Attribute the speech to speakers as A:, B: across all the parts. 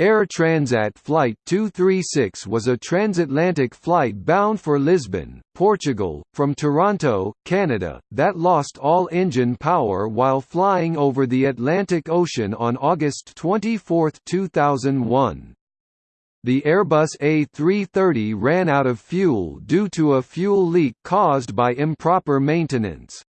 A: Air Transat Flight 236 was a transatlantic flight bound for Lisbon, Portugal, from Toronto, Canada, that lost all engine power while flying over the Atlantic Ocean on August 24, 2001. The Airbus A330 ran out of fuel due to a fuel leak caused by improper maintenance.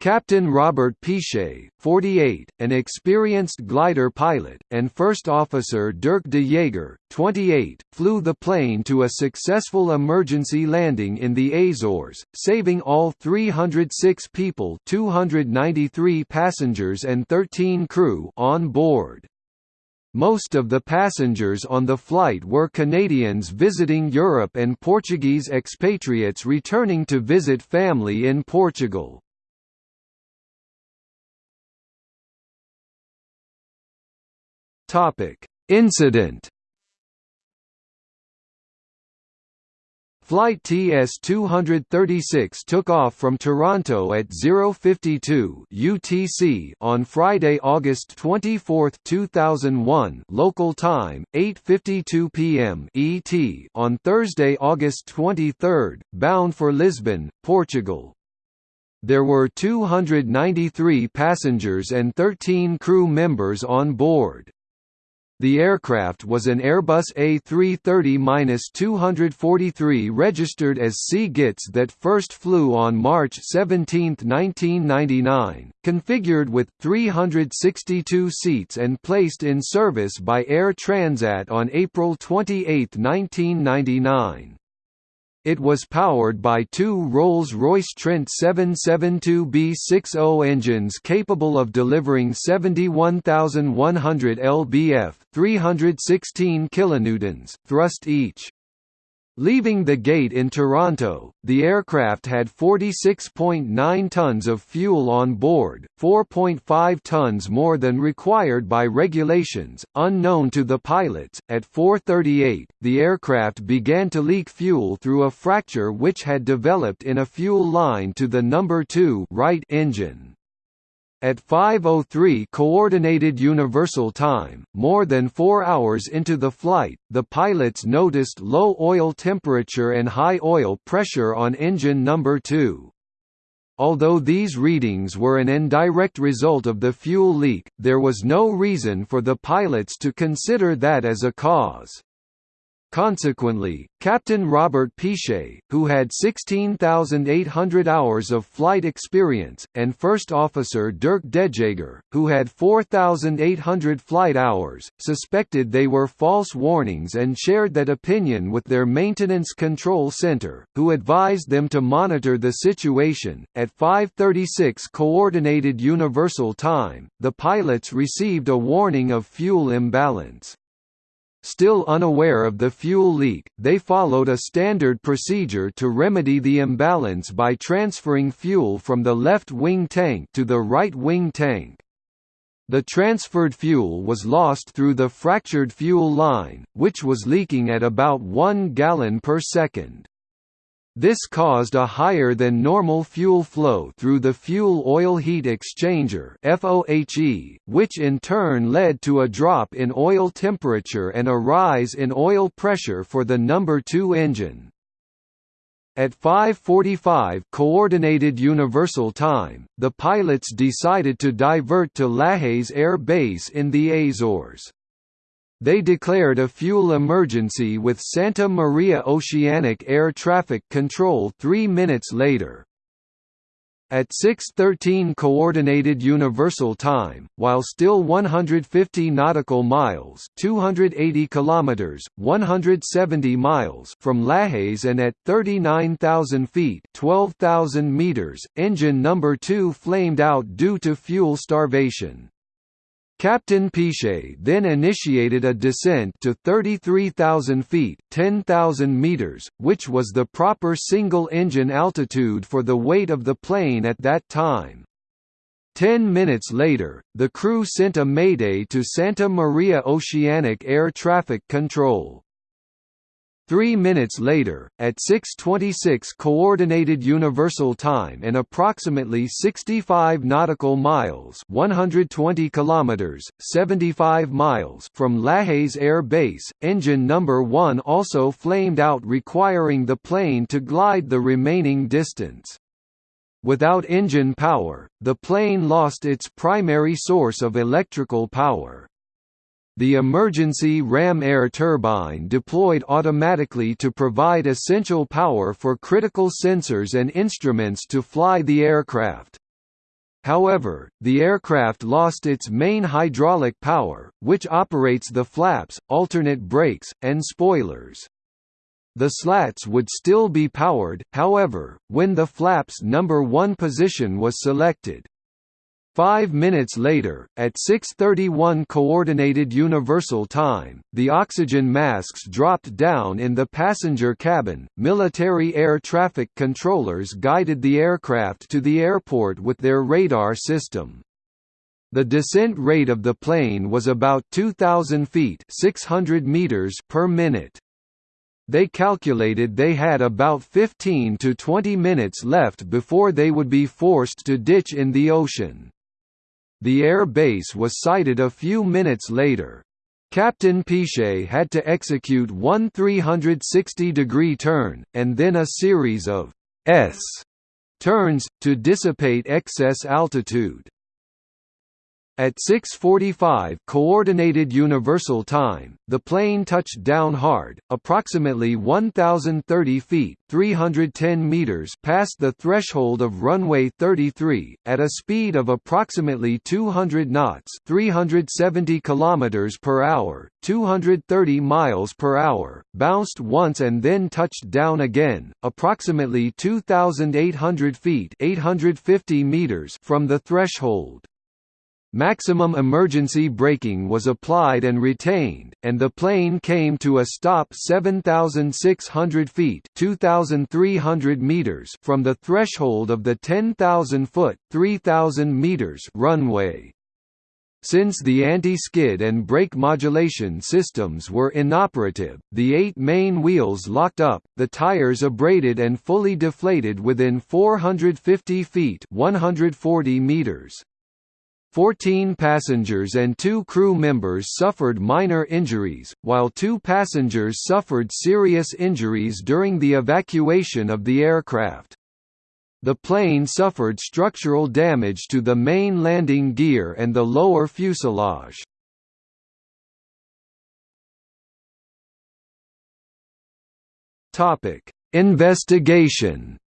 A: Captain Robert Piché, 48, an experienced glider pilot, and First Officer Dirk de Jager, 28, flew the plane to a successful emergency landing in the Azores, saving all 306 people 293 passengers and 13 crew on board. Most of the passengers on the flight were Canadians visiting Europe and Portuguese expatriates returning to visit family in Portugal. Topic: Incident. Flight TS-236 took off from Toronto at 052 UTC on Friday, August 24, 2001 local time, 8.52 p.m. ET on Thursday, August 23, bound for Lisbon, Portugal. There were 293 passengers and 13 crew members on board. The aircraft was an Airbus A330-243 registered as C-GITS that first flew on March 17, 1999, configured with 362 seats and placed in service by Air Transat on April 28, 1999. It was powered by two Rolls-Royce Trent 772B60 engines capable of delivering 71,100 lbf 316 kilonewtons thrust each. Leaving the gate in Toronto, the aircraft had 46.9 tons of fuel on board, 4.5 tons more than required by regulations, unknown to the pilots. At 4:38, the aircraft began to leak fuel through a fracture which had developed in a fuel line to the number 2 right engine. At 5.03 Coordinated Universal Time, more than four hours into the flight, the pilots noticed low oil temperature and high oil pressure on engine number 2. Although these readings were an indirect result of the fuel leak, there was no reason for the pilots to consider that as a cause. Consequently, Captain Robert Piché, who had 16,800 hours of flight experience, and First Officer Dirk de Jager, who had 4,800 flight hours, suspected they were false warnings and shared that opinion with their Maintenance Control Center, who advised them to monitor the situation. At 5:36 Coordinated Universal Time, the pilots received a warning of fuel imbalance. Still unaware of the fuel leak, they followed a standard procedure to remedy the imbalance by transferring fuel from the left wing tank to the right wing tank. The transferred fuel was lost through the fractured fuel line, which was leaking at about 1 gallon per second. This caused a higher than normal fuel flow through the fuel oil heat exchanger FOHE, which in turn led to a drop in oil temperature and a rise in oil pressure for the number 2 engine. At 5.45 Coordinated Universal Time, the pilots decided to divert to Lajes Air Base in the Azores. They declared a fuel emergency with Santa Maria Oceanic Air Traffic Control three minutes later. At 6:13 Coordinated Universal Time, while still 150 nautical miles (280 kilometers, 170 miles) from Lajes and at 39,000 feet (12,000 meters), engine number 2 flamed out due to fuel starvation. Captain Piché then initiated a descent to 33,000 feet 10,000 meters, which was the proper single-engine altitude for the weight of the plane at that time. Ten minutes later, the crew sent a mayday to Santa Maria Oceanic Air Traffic Control. Three minutes later, at 6.26 Coordinated Universal Time and approximately 65 nautical miles 120 kilometers, 75 miles from Lajes Air Base, engine number 1 also flamed out requiring the plane to glide the remaining distance. Without engine power, the plane lost its primary source of electrical power. The emergency ram air turbine deployed automatically to provide essential power for critical sensors and instruments to fly the aircraft. However, the aircraft lost its main hydraulic power, which operates the flaps, alternate brakes, and spoilers. The slats would still be powered, however, when the flaps number 1 position was selected. Five minutes later, at 6.31 Coordinated Universal Time, the oxygen masks dropped down in the passenger cabin. Military air traffic controllers guided the aircraft to the airport with their radar system. The descent rate of the plane was about 2,000 feet 600 meters per minute. They calculated they had about 15 to 20 minutes left before they would be forced to ditch in the ocean. The air base was sighted a few minutes later. Captain Piché had to execute one 360-degree turn, and then a series of S turns, to dissipate excess altitude. At 6:45 coordinated universal time, the plane touched down hard, approximately 1030 feet (310 meters) past the threshold of runway 33 at a speed of approximately 200 knots, 370 kilometers per hour, 230 miles per hour, bounced once and then touched down again, approximately 2800 feet (850 meters) from the threshold. Maximum emergency braking was applied and retained, and the plane came to a stop 7,600 feet (2,300 meters) from the threshold of the 10,000-foot (3,000 meters) runway. Since the anti-skid and brake modulation systems were inoperative, the eight main wheels locked up, the tires abraded and fully deflated within 450 feet 140 meters. Fourteen passengers and two crew members suffered minor injuries, while two passengers suffered serious injuries during the evacuation of the aircraft. The plane suffered structural damage to the main landing gear and the lower fuselage. Investigation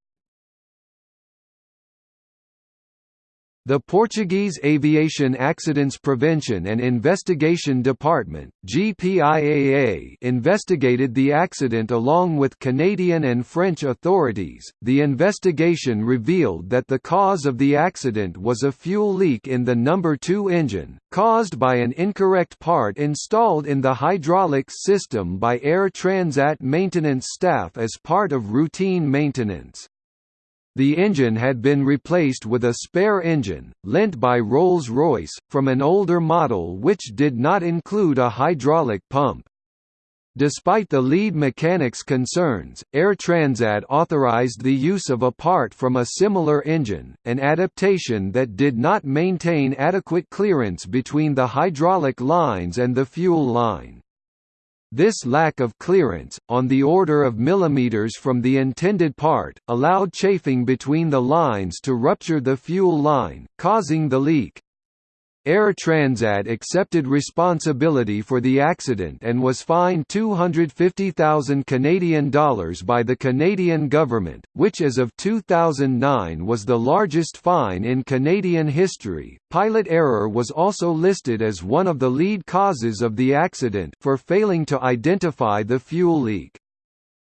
A: The Portuguese Aviation Accidents Prevention and Investigation Department (GPIAA) investigated the accident along with Canadian and French authorities. The investigation revealed that the cause of the accident was a fuel leak in the number 2 engine, caused by an incorrect part installed in the hydraulics system by Air Transat maintenance staff as part of routine maintenance. The engine had been replaced with a spare engine, lent by Rolls-Royce, from an older model which did not include a hydraulic pump. Despite the lead mechanic's concerns, Air Transat authorized the use of a part from a similar engine, an adaptation that did not maintain adequate clearance between the hydraulic lines and the fuel line. This lack of clearance, on the order of millimeters from the intended part, allowed chafing between the lines to rupture the fuel line, causing the leak. Air Transat accepted responsibility for the accident and was fined 250,000 Canadian dollars by the Canadian government, which as of 2009 was the largest fine in Canadian history. Pilot error was also listed as one of the lead causes of the accident for failing to identify the fuel leak.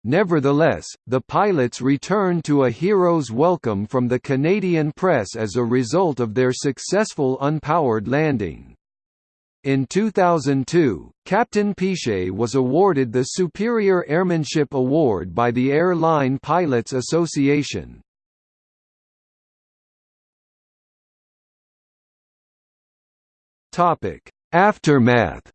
A: Nevertheless, the pilots returned to a hero's welcome from the Canadian press as a result of their successful unpowered landing. In 2002, Captain Piché was awarded the Superior Airmanship Award by the Airline Pilots Association. Aftermath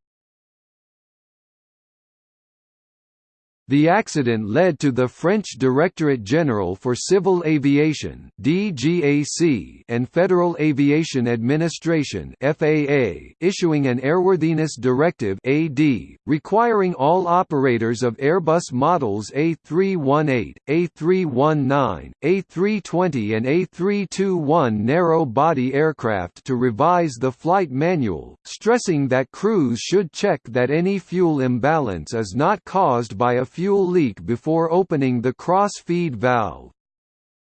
A: The accident led to the French Directorate General for Civil Aviation (DGAC) and Federal Aviation Administration (FAA) issuing an airworthiness directive (AD), requiring all operators of Airbus models A318, A319, A320 and A321 narrow-body aircraft to revise the flight manual, stressing that crews should check that any fuel imbalance is not caused by a fuel leak before opening the cross-feed valve.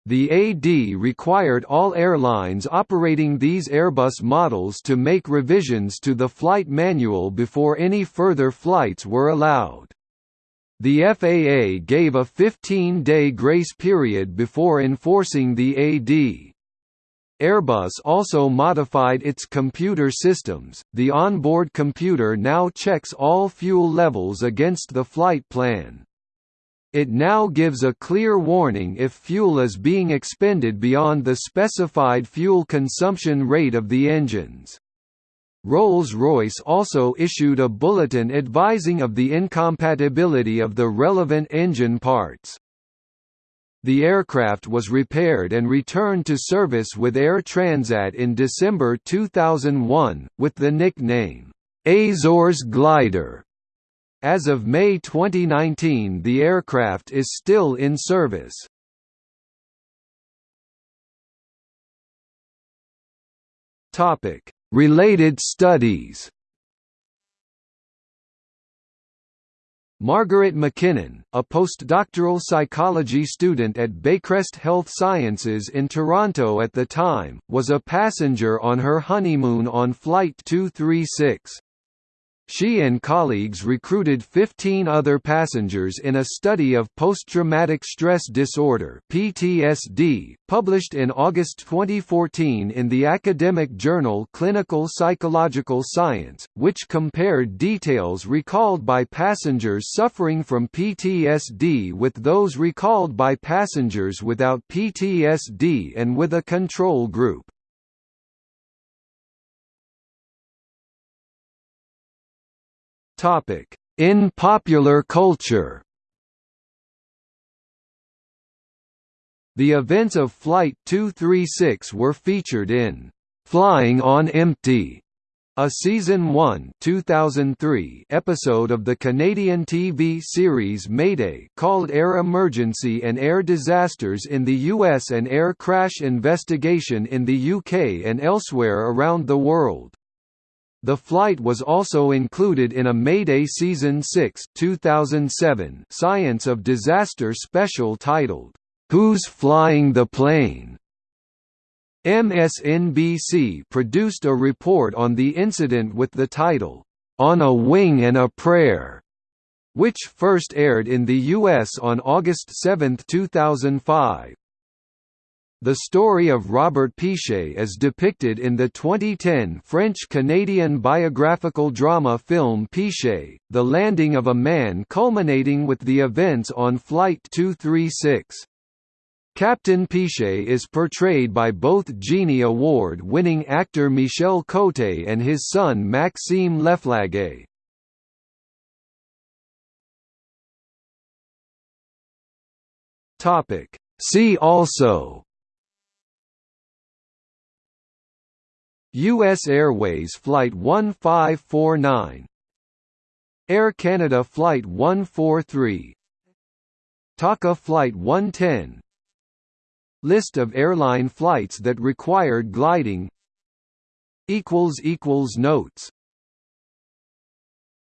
A: The AD required all airlines operating these Airbus models to make revisions to the flight manual before any further flights were allowed. The FAA gave a 15-day grace period before enforcing the AD. Airbus also modified its computer systems. The onboard computer now checks all fuel levels against the flight plan. It now gives a clear warning if fuel is being expended beyond the specified fuel consumption rate of the engines. Rolls-Royce also issued a bulletin advising of the incompatibility of the relevant engine parts. The aircraft was repaired and returned to service with Air Transat in December 2001, with the nickname, Azores Glider. As of May 2019 the aircraft is still in service. Related studies Margaret McKinnon, a postdoctoral psychology student at Baycrest Health Sciences in Toronto at the time, was a passenger on her honeymoon on Flight 236. She and colleagues recruited 15 other passengers in a study of post-traumatic stress disorder (PTSD), published in August 2014 in the academic journal Clinical Psychological Science, which compared details recalled by passengers suffering from PTSD with those recalled by passengers without PTSD and with a control group. In popular culture The events of Flight 236 were featured in "'Flying on Empty' a season 1 2003 episode of the Canadian TV series Mayday called Air Emergency and Air Disasters in the US and Air Crash Investigation in the UK and elsewhere around the world. The flight was also included in a Mayday Season 6 2007 Science of Disaster special titled, Who's Flying the Plane? MSNBC produced a report on the incident with the title, On a Wing and a Prayer, which first aired in the U.S. on August 7, 2005. The story of Robert Piché is depicted in the 2010 French-Canadian biographical drama film Piché, The Landing of a Man culminating with the events on Flight 236. Captain Piché is portrayed by both Genie Award-winning actor Michel Cote and his son Maxime Leflaguet. See also U.S. Airways Flight 1549 Air Canada Flight 143 TACA Flight 110 List of airline flights that required gliding Notes